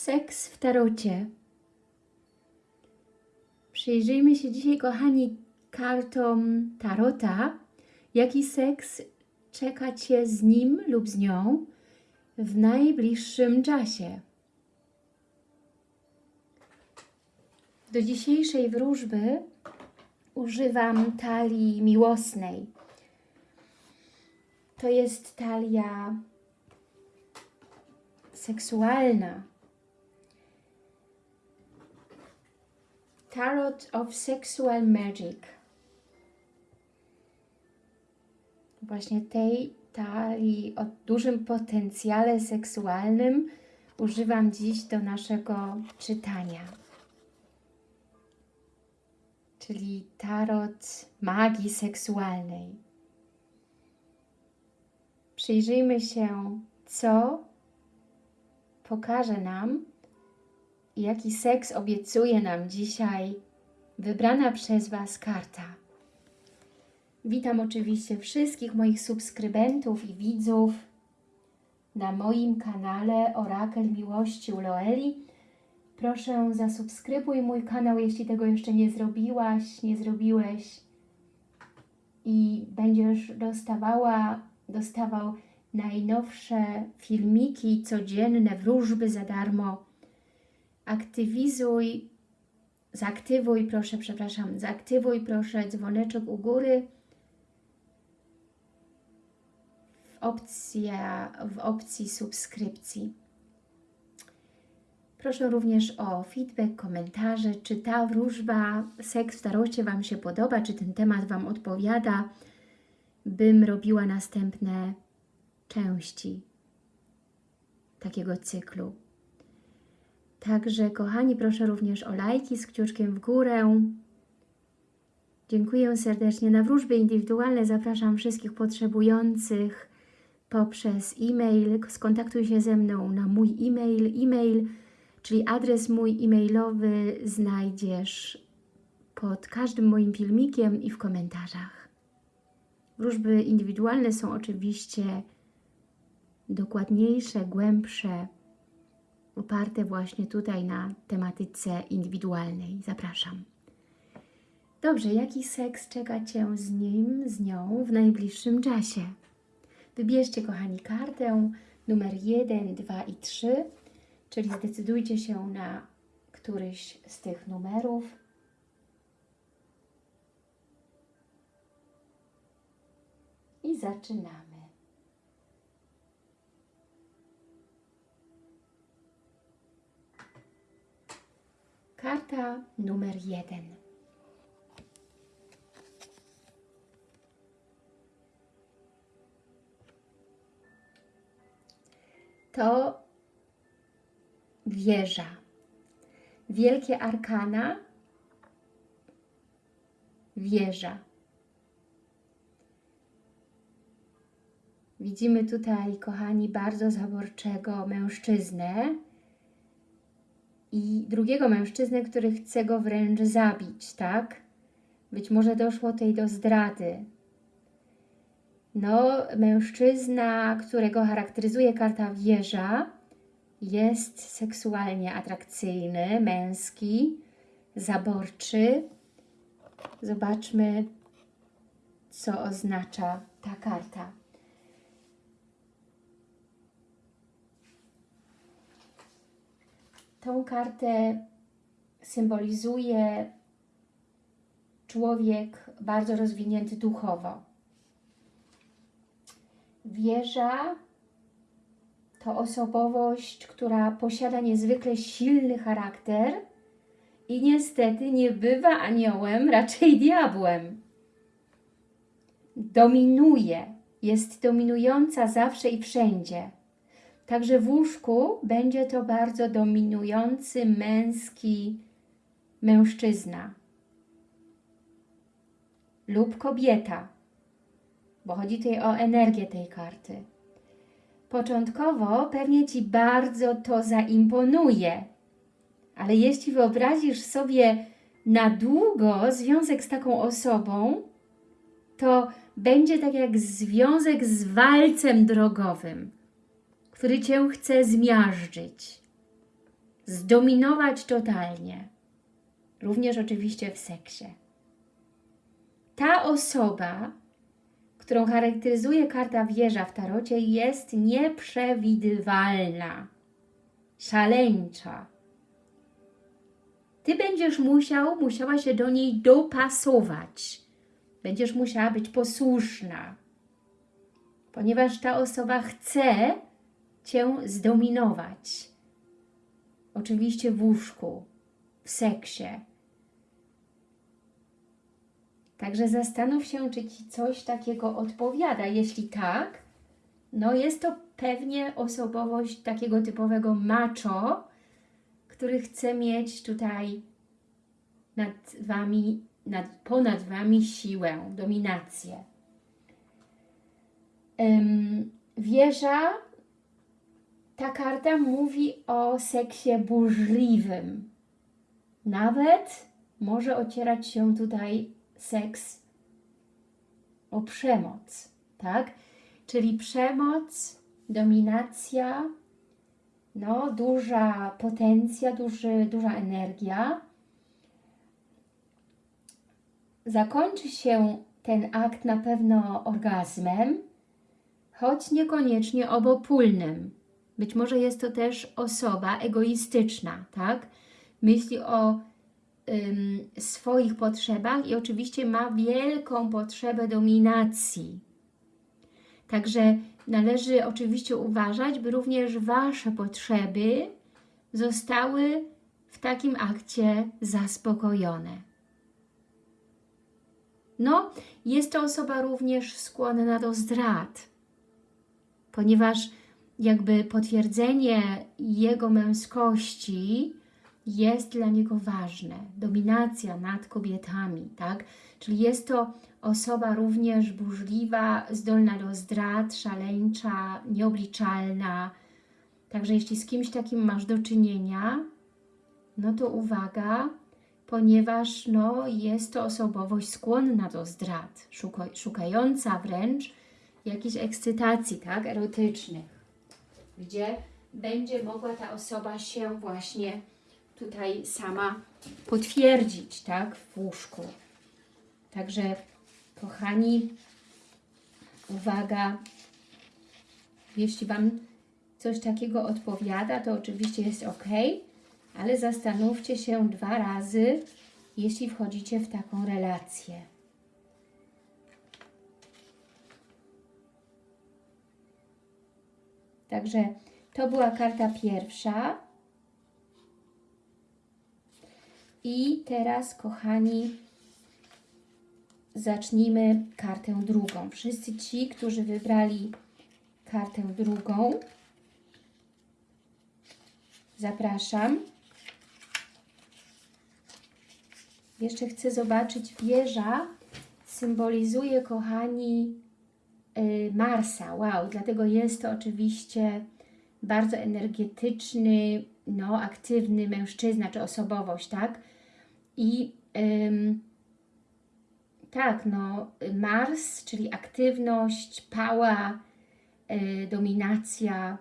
Seks w tarocie. Przyjrzyjmy się dzisiaj, kochani, kartom tarota. Jaki seks czeka Cię z nim lub z nią w najbliższym czasie? Do dzisiejszej wróżby używam talii miłosnej. To jest talia seksualna. Tarot of Sexual Magic. Właśnie tej talii o dużym potencjale seksualnym używam dziś do naszego czytania. Czyli tarot magii seksualnej. Przyjrzyjmy się, co pokaże nam, jaki seks obiecuje nam dzisiaj wybrana przez Was karta. Witam oczywiście wszystkich moich subskrybentów i widzów na moim kanale Orakel Miłości u Loeli. Proszę zasubskrybuj mój kanał, jeśli tego jeszcze nie zrobiłaś, nie zrobiłeś i będziesz dostawała, dostawał najnowsze filmiki codzienne, wróżby za darmo aktywizuj, zaktywuj proszę, przepraszam, zaktywuj proszę dzwoneczek u góry w, opcja, w opcji subskrypcji. Proszę również o feedback, komentarze, czy ta wróżba seks w tarocie Wam się podoba, czy ten temat Wam odpowiada, bym robiła następne części takiego cyklu. Także, kochani, proszę również o lajki z kciuczkiem w górę. Dziękuję serdecznie. Na wróżby indywidualne zapraszam wszystkich potrzebujących poprzez e-mail. Skontaktuj się ze mną na mój e-mail. E-mail, czyli adres mój e-mailowy znajdziesz pod każdym moim filmikiem i w komentarzach. Wróżby indywidualne są oczywiście dokładniejsze, głębsze, oparte właśnie tutaj na tematyce indywidualnej. Zapraszam. Dobrze, jaki seks czeka Cię z nim, z nią w najbliższym czasie? Wybierzcie, kochani, kartę numer 1, 2 i 3, czyli zdecydujcie się na któryś z tych numerów. I zaczynamy. Karta numer jeden. To wieża. Wielkie arkana, wieża. Widzimy tutaj, kochani, bardzo zaborczego mężczyznę, i drugiego mężczyznę, który chce go wręcz zabić, tak? Być może doszło tutaj do zdrady. No, mężczyzna, którego charakteryzuje karta wieża, jest seksualnie atrakcyjny, męski, zaborczy. Zobaczmy, co oznacza ta karta. Tą kartę symbolizuje człowiek bardzo rozwinięty duchowo. Wieża to osobowość, która posiada niezwykle silny charakter i niestety nie bywa aniołem, raczej diabłem. Dominuje, jest dominująca zawsze i wszędzie. Także w łóżku będzie to bardzo dominujący męski mężczyzna lub kobieta, bo chodzi tutaj o energię tej karty. Początkowo pewnie Ci bardzo to zaimponuje, ale jeśli wyobrazisz sobie na długo związek z taką osobą, to będzie tak jak związek z walcem drogowym który Cię chce zmiażdżyć. zdominować totalnie. Również oczywiście w seksie. Ta osoba, którą charakteryzuje karta wieża w tarocie, jest nieprzewidywalna, szaleńcza. Ty będziesz musiał, musiała się do niej dopasować. Będziesz musiała być posłuszna, ponieważ ta osoba chce Cię zdominować. Oczywiście w łóżku, w seksie. Także zastanów się, czy Ci coś takiego odpowiada. Jeśli tak, no jest to pewnie osobowość takiego typowego macho, który chce mieć tutaj nad Wami, nad, ponad Wami siłę, dominację. Ym, wieża, ta karta mówi o seksie burzliwym. Nawet może ocierać się tutaj seks o przemoc, tak? Czyli przemoc, dominacja, no, duża potencja, duży, duża energia. Zakończy się ten akt na pewno orgazmem, choć niekoniecznie obopólnym. Być może jest to też osoba egoistyczna, tak? Myśli o ym, swoich potrzebach i oczywiście ma wielką potrzebę dominacji. Także należy oczywiście uważać, by również Wasze potrzeby zostały w takim akcie zaspokojone. No, jest to osoba również skłonna do zdrad, ponieważ jakby potwierdzenie jego męskości jest dla niego ważne. Dominacja nad kobietami, tak? Czyli jest to osoba również burzliwa, zdolna do zdrad, szaleńcza, nieobliczalna. Także jeśli z kimś takim masz do czynienia, no to uwaga, ponieważ no, jest to osobowość skłonna do zdrad, szukająca wręcz jakiejś ekscytacji, tak, erotycznych, gdzie będzie mogła ta osoba się właśnie tutaj sama potwierdzić, tak, w łóżku. Także, kochani, uwaga, jeśli Wam coś takiego odpowiada, to oczywiście jest ok, ale zastanówcie się dwa razy, jeśli wchodzicie w taką relację. Także to była karta pierwsza. I teraz, kochani, zacznijmy kartę drugą. Wszyscy ci, którzy wybrali kartę drugą, zapraszam. Jeszcze chcę zobaczyć, wieża symbolizuje, kochani, Marsa. Wow, dlatego jest to oczywiście bardzo energetyczny, no, aktywny mężczyzna, czy osobowość, tak? I ym, tak, no, Mars, czyli aktywność, pała, y, dominacja.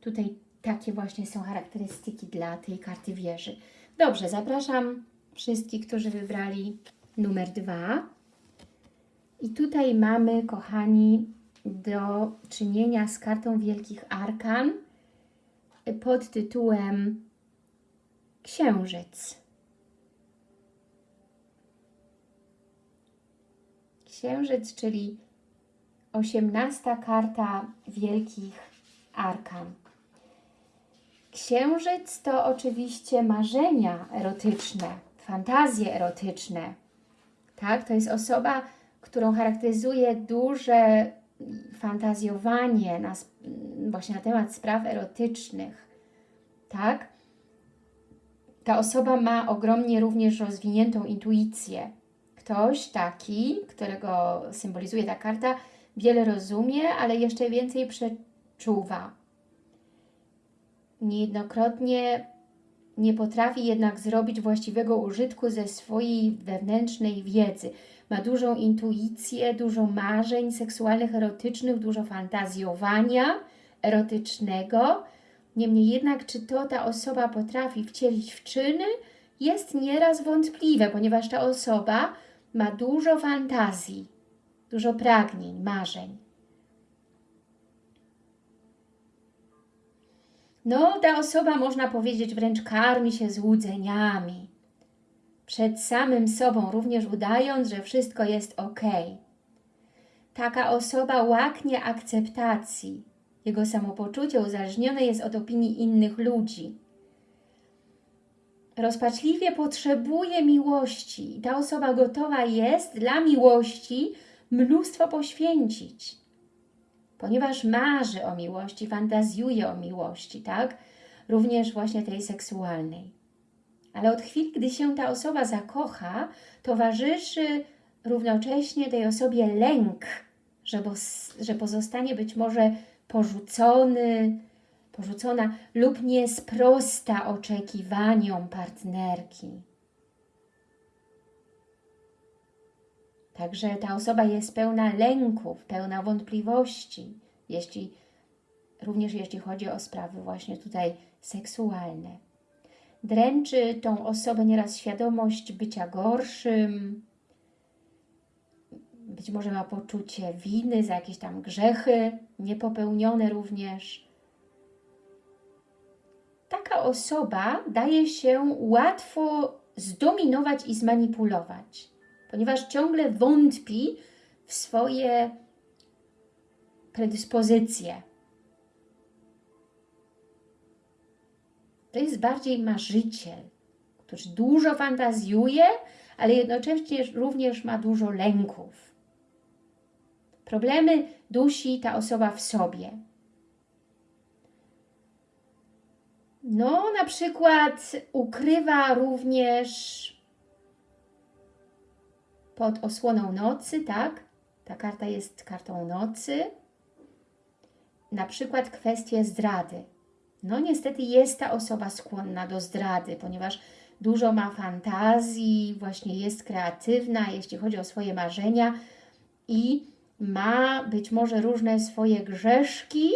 Tutaj takie właśnie są charakterystyki dla tej karty wieży. Dobrze, zapraszam wszystkich, którzy wybrali numer dwa. I tutaj mamy, kochani, do czynienia z kartą Wielkich Arkan pod tytułem Księżyc. Księżyc, czyli osiemnasta karta Wielkich Arkan. Księżyc to oczywiście marzenia erotyczne, fantazje erotyczne. Tak? To jest osoba, którą charakteryzuje duże fantazjowanie na, właśnie na temat spraw erotycznych. Tak? Ta osoba ma ogromnie również rozwiniętą intuicję. Ktoś taki, którego symbolizuje ta karta, wiele rozumie, ale jeszcze więcej przeczuwa. Niejednokrotnie nie potrafi jednak zrobić właściwego użytku ze swojej wewnętrznej wiedzy. Ma dużą intuicję, dużo marzeń seksualnych, erotycznych, dużo fantazjowania erotycznego, Niemniej jednak, czy to ta osoba potrafi wcielić w czyny, jest nieraz wątpliwe, ponieważ ta osoba ma dużo fantazji, dużo pragnień, marzeń. No, ta osoba, można powiedzieć, wręcz karmi się złudzeniami. Przed samym sobą, również udając, że wszystko jest ok. Taka osoba łaknie akceptacji. Jego samopoczucie uzależnione jest od opinii innych ludzi. Rozpaczliwie potrzebuje miłości i ta osoba gotowa jest dla miłości mnóstwo poświęcić ponieważ marzy o miłości, fantazjuje o miłości, tak? Również właśnie tej seksualnej. Ale od chwili, gdy się ta osoba zakocha, towarzyszy równocześnie tej osobie lęk, że, bo, że pozostanie być może porzucony, porzucona lub nie sprosta oczekiwaniom partnerki. Także ta osoba jest pełna lęków, pełna wątpliwości, jeśli, również jeśli chodzi o sprawy właśnie tutaj seksualne. Dręczy tą osobę nieraz świadomość bycia gorszym, być może ma poczucie winy za jakieś tam grzechy niepopełnione również. Taka osoba daje się łatwo zdominować i zmanipulować ponieważ ciągle wątpi w swoje predyspozycje. To jest bardziej marzyciel, który dużo fantazjuje, ale jednocześnie również ma dużo lęków. Problemy dusi ta osoba w sobie. No, na przykład ukrywa również pod osłoną nocy, tak? Ta karta jest kartą nocy. Na przykład kwestie zdrady. No niestety jest ta osoba skłonna do zdrady, ponieważ dużo ma fantazji, właśnie jest kreatywna, jeśli chodzi o swoje marzenia i ma być może różne swoje grzeszki,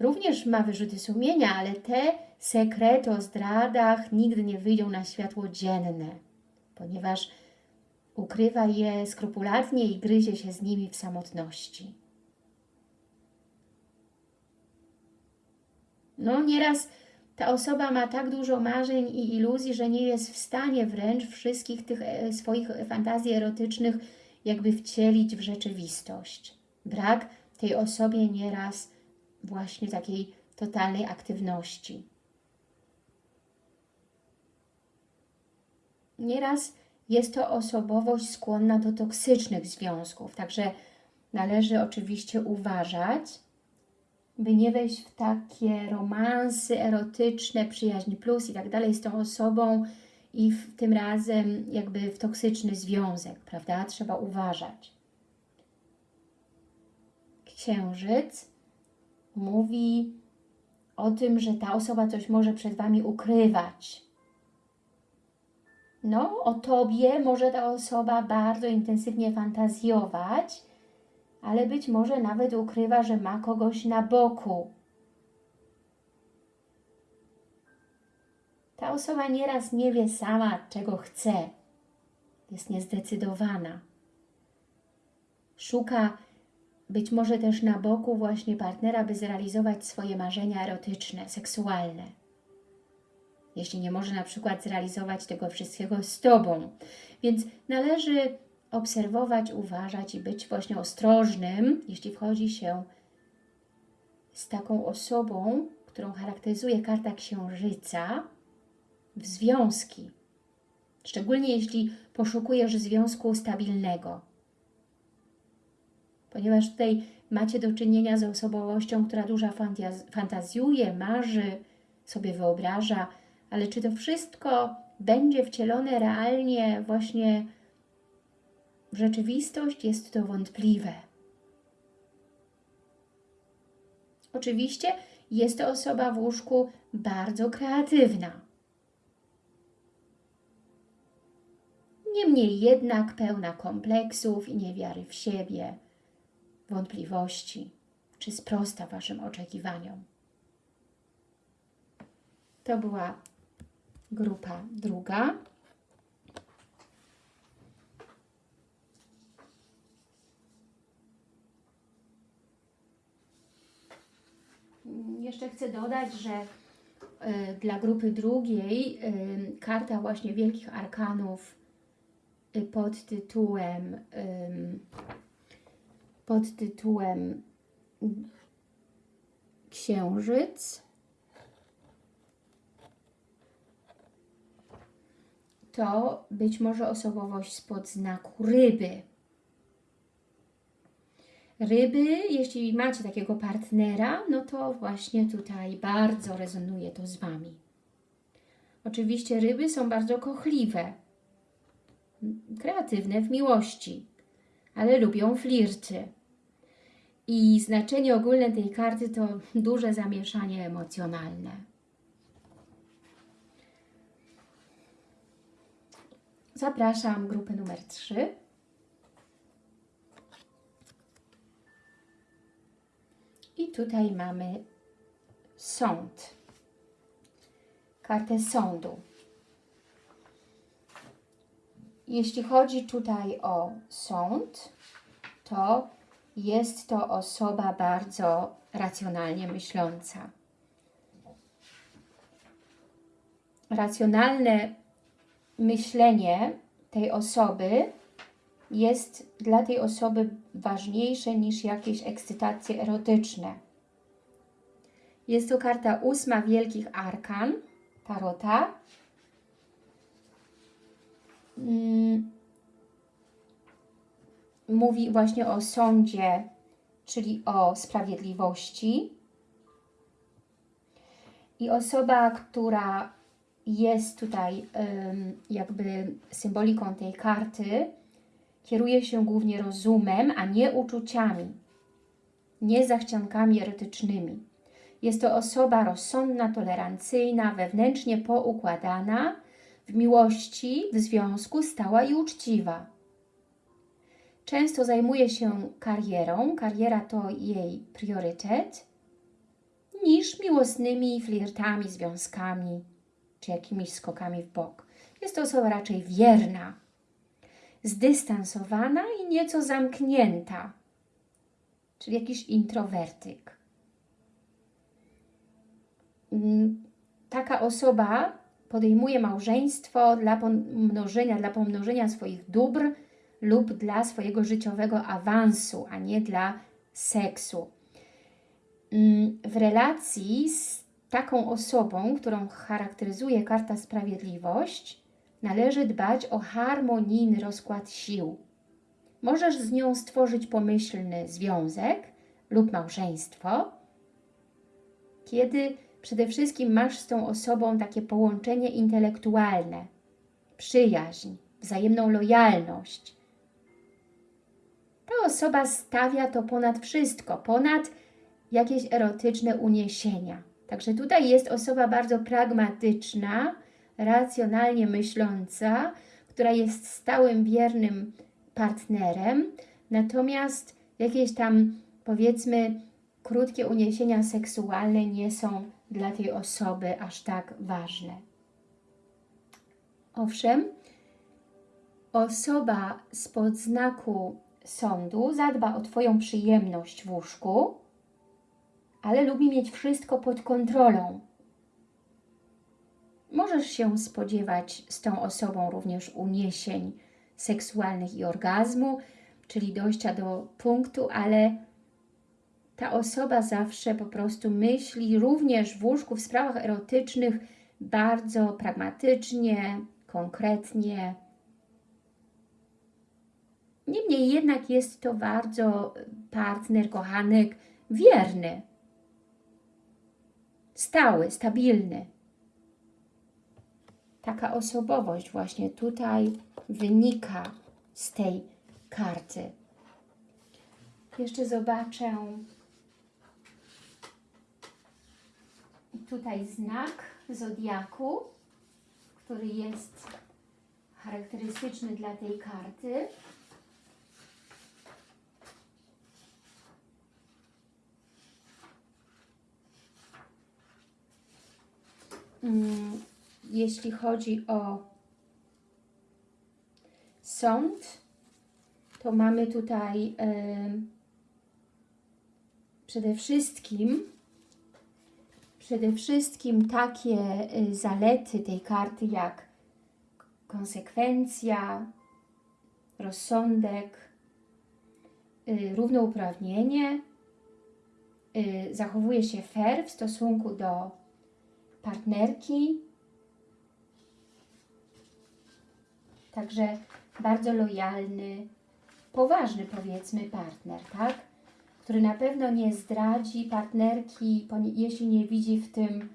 również ma wyrzuty sumienia, ale te sekrety o zdradach nigdy nie wyjdą na światło dzienne, ponieważ ukrywa je skrupulatnie i gryzie się z nimi w samotności. No, nieraz ta osoba ma tak dużo marzeń i iluzji, że nie jest w stanie wręcz wszystkich tych e, swoich fantazji erotycznych jakby wcielić w rzeczywistość. Brak tej osobie nieraz właśnie takiej totalnej aktywności. Nieraz jest to osobowość skłonna do toksycznych związków, także należy oczywiście uważać, by nie wejść w takie romansy erotyczne, przyjaźń plus i tak dalej z tą osobą i w, tym razem jakby w toksyczny związek, prawda? Trzeba uważać. Księżyc mówi o tym, że ta osoba coś może przed Wami ukrywać, no, o Tobie może ta osoba bardzo intensywnie fantazjować, ale być może nawet ukrywa, że ma kogoś na boku. Ta osoba nieraz nie wie sama, czego chce. Jest niezdecydowana. Szuka być może też na boku właśnie partnera, by zrealizować swoje marzenia erotyczne, seksualne jeśli nie może na przykład zrealizować tego wszystkiego z Tobą. Więc należy obserwować, uważać i być właśnie ostrożnym, jeśli wchodzi się z taką osobą, którą charakteryzuje karta Księżyca, w związki. Szczególnie jeśli poszukujesz związku stabilnego. Ponieważ tutaj macie do czynienia z osobowością, która dużo fantazjuje, marzy, sobie wyobraża, ale czy to wszystko będzie wcielone realnie właśnie w rzeczywistość, jest to wątpliwe. Oczywiście jest to osoba w łóżku bardzo kreatywna. Niemniej jednak pełna kompleksów i niewiary w siebie, wątpliwości, czy sprosta Waszym oczekiwaniom. To była grupa druga. Mm, Jeszcze chcę dodać, że y, dla grupy drugiej y, karta właśnie Wielkich Arkanów y, pod tytułem pod tytułem Księżyc to być może osobowość spod znaku ryby. Ryby, jeśli macie takiego partnera, no to właśnie tutaj bardzo rezonuje to z Wami. Oczywiście ryby są bardzo kochliwe, kreatywne w miłości, ale lubią flirty. I znaczenie ogólne tej karty to duże zamieszanie emocjonalne. Zapraszam grupę numer 3. I tutaj mamy sąd. Kartę sądu. Jeśli chodzi tutaj o sąd, to jest to osoba bardzo racjonalnie myśląca. Racjonalne myślenie tej osoby jest dla tej osoby ważniejsze niż jakieś ekscytacje erotyczne. Jest to karta ósma Wielkich Arkan Tarota. Mm. Mówi właśnie o sądzie, czyli o sprawiedliwości. I osoba, która jest tutaj jakby symboliką tej karty, kieruje się głównie rozumem, a nie uczuciami, nie zachciankami erotycznymi. Jest to osoba rozsądna, tolerancyjna, wewnętrznie poukładana, w miłości, w związku stała i uczciwa. Często zajmuje się karierą, kariera to jej priorytet, niż miłosnymi flirtami, związkami, czy jakimiś skokami w bok. Jest to osoba raczej wierna, zdystansowana i nieco zamknięta, czyli jakiś introwertyk. Mm, Taka osoba podejmuje małżeństwo dla pomnożenia, dla pomnożenia swoich dóbr lub dla swojego życiowego awansu, a nie dla seksu. Mm, W relacji z taką osobą, którą charakteryzuje karta Sprawiedliwość, należy dbać o harmonijny rozkład sił. Możesz z nią stworzyć pomyślny związek lub małżeństwo, kiedy przede wszystkim masz z tą osobą takie połączenie intelektualne, przyjaźń, wzajemną lojalność. Ta osoba stawia to ponad wszystko, ponad jakieś erotyczne uniesienia. Także tutaj jest osoba bardzo pragmatyczna, racjonalnie myśląca, która jest stałym, wiernym partnerem, natomiast jakieś tam, powiedzmy, krótkie uniesienia seksualne nie są dla tej osoby aż tak ważne. Owszem, osoba spod znaku sądu zadba o Twoją przyjemność w łóżku, ale lubi mieć wszystko pod kontrolą. Możesz się spodziewać z tą osobą również uniesień seksualnych i orgazmu, czyli dojścia do punktu, ale ta osoba zawsze po prostu myśli również w łóżku w sprawach erotycznych bardzo pragmatycznie, konkretnie. Niemniej jednak jest to bardzo partner, kochanek wierny, stały, stabilny. Taka osobowość właśnie tutaj wynika z tej karty. Jeszcze zobaczę tutaj znak Zodiaku, który jest charakterystyczny dla tej karty. mm, jeśli chodzi o sąd, to mamy tutaj przede wszystkim przede wszystkim takie y, zalety tej karty jak konsekwencja, rozsądek, y, równouprawnienie, y, zachowuje się fair w stosunku do partnerki, także bardzo lojalny, poważny powiedzmy partner, tak? Który na pewno nie zdradzi partnerki, jeśli nie widzi w tym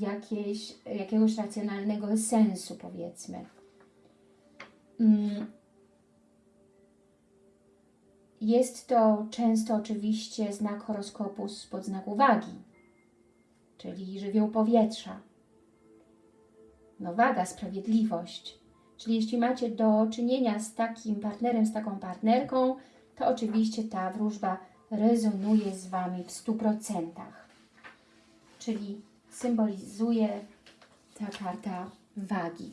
jakieś, jakiegoś racjonalnego sensu, powiedzmy. Mm. Jest to często oczywiście znak horoskopu spod znaku wagi, czyli żywioł powietrza. No waga, sprawiedliwość. Czyli jeśli macie do czynienia z takim partnerem, z taką partnerką, to oczywiście ta wróżba rezonuje z Wami w 100%. Czyli symbolizuje ta karta wagi.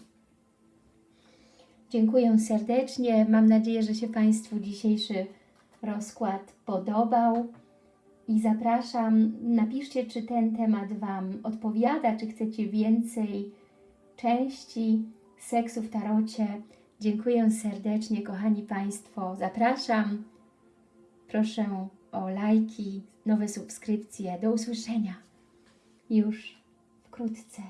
Dziękuję serdecznie. Mam nadzieję, że się Państwu dzisiejszy rozkład podobał. I zapraszam, napiszcie, czy ten temat Wam odpowiada, czy chcecie więcej części seksu w tarocie. Dziękuję serdecznie, kochani Państwo. Zapraszam. Proszę o lajki, nowe subskrypcje. Do usłyszenia już wkrótce.